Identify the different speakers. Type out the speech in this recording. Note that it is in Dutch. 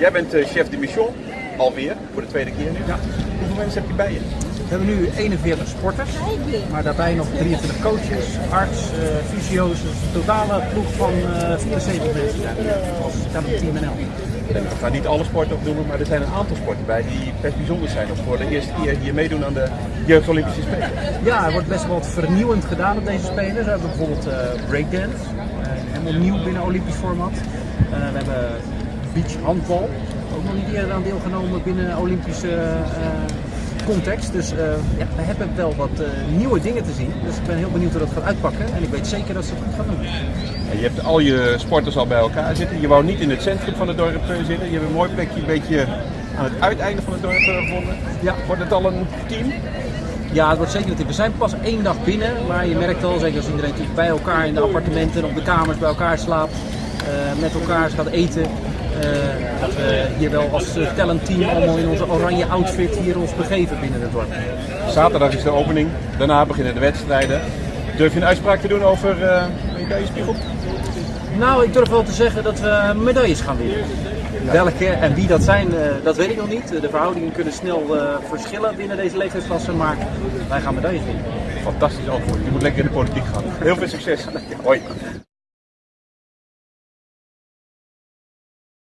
Speaker 1: Jij bent eh, chef de mission, alweer, voor de tweede keer nu.
Speaker 2: Ja.
Speaker 1: Hoeveel mensen heb je bij je?
Speaker 2: We hebben nu 41 sporters, maar daarbij nog 23 coaches, arts, uh, fysio's. Dus een totale ploeg van uh, 74 mensen zijn als team NL.
Speaker 1: We gaan niet alle sporten opnoemen, maar er zijn een aantal sporten bij die best bijzonder zijn. Of voor de eerste keer hier meedoen aan de Jeugd Olympische Spelen.
Speaker 2: Ja, er wordt best wel wat vernieuwend gedaan op deze Spelen. We hebben bijvoorbeeld uh, breakdance, helemaal nieuw binnen Olympisch format. we hebben beach handbal, ook nog niet eerder aan deelgenomen binnen Olympische context. Dus uh, ja, we hebben wel wat uh, nieuwe dingen te zien. Dus ik ben heel benieuwd hoe dat gaat uitpakken. En ik weet zeker dat ze het goed gaan doen.
Speaker 1: Ja, je hebt al je sporters al bij elkaar zitten. Je wou niet in het centrum van het dorp zitten. Je hebt een mooi plekje een beetje aan het uiteinde van het dorp gevonden. Ja. Wordt het al een team?
Speaker 2: Ja, het wordt zeker een. We zijn pas één dag binnen. Maar je merkt al, zeker als iedereen bij elkaar in de appartementen, op de kamers bij elkaar slaapt. Met elkaar gaat eten. Uh, dat we hier wel als talentteam allemaal in onze oranje outfit hier ons begeven binnen het dorp.
Speaker 1: Zaterdag is de opening, daarna beginnen de wedstrijden. Durf je een uitspraak te doen over uh, medaillespiegel?
Speaker 2: Nou, ik durf wel te zeggen dat we medailles gaan winnen. Welke en wie dat zijn, dat weet ik nog niet. De verhoudingen kunnen snel verschillen binnen deze leeftijdsklasse, maar wij gaan medailles winnen.
Speaker 1: Fantastisch antwoord. Je moet lekker in de politiek gaan. Heel veel succes. Hoi.